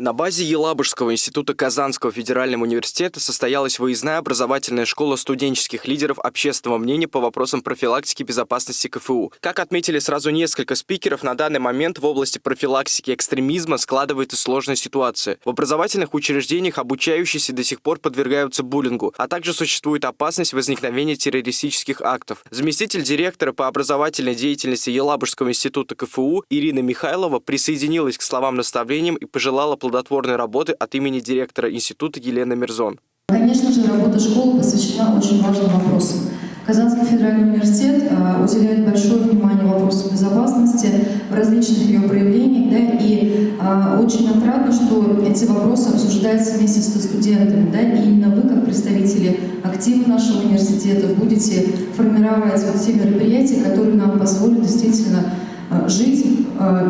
На базе Елабужского института Казанского федерального университета состоялась выездная образовательная школа студенческих лидеров общественного мнения по вопросам профилактики безопасности КФУ. Как отметили сразу несколько спикеров, на данный момент в области профилактики экстремизма складывается сложная ситуация. В образовательных учреждениях обучающиеся до сих пор подвергаются буллингу, а также существует опасность возникновения террористических актов. Заместитель директора по образовательной деятельности Елабужского института КФУ Ирина Михайлова присоединилась к словам наставлениям и пожелала плодотворной работы от имени директора института Елены Мирзон. Конечно же, работа школы посвящена очень важным вопросам. Казанский федеральный университет а, уделяет большое внимание вопросам безопасности в различных ее проявлениях, да, и а, очень отрадно, что эти вопросы обсуждаются вместе с студентами, да, и именно вы, как представители актива нашего университета, будете формировать вот мероприятия, которые нам позволят действительно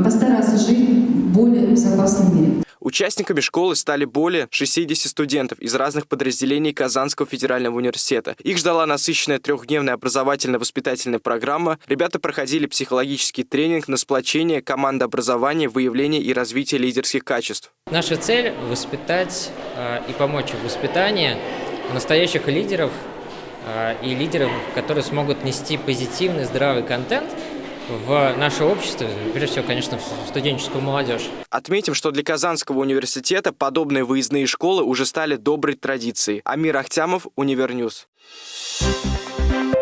постараться жить в более безопасном мире. Участниками школы стали более 60 студентов из разных подразделений Казанского федерального университета. Их ждала насыщенная трехдневная образовательно-воспитательная программа. Ребята проходили психологический тренинг на сплочение, командообразование, выявление и развитие лидерских качеств. Наша цель – воспитать э, и помочь в воспитании настоящих лидеров э, и лидеров, которые смогут нести позитивный, здравый контент – в наше общество, прежде всего, конечно, в студенческую молодежь. Отметим, что для Казанского университета подобные выездные школы уже стали доброй традицией. Амир Ахтямов, Универ News. Thank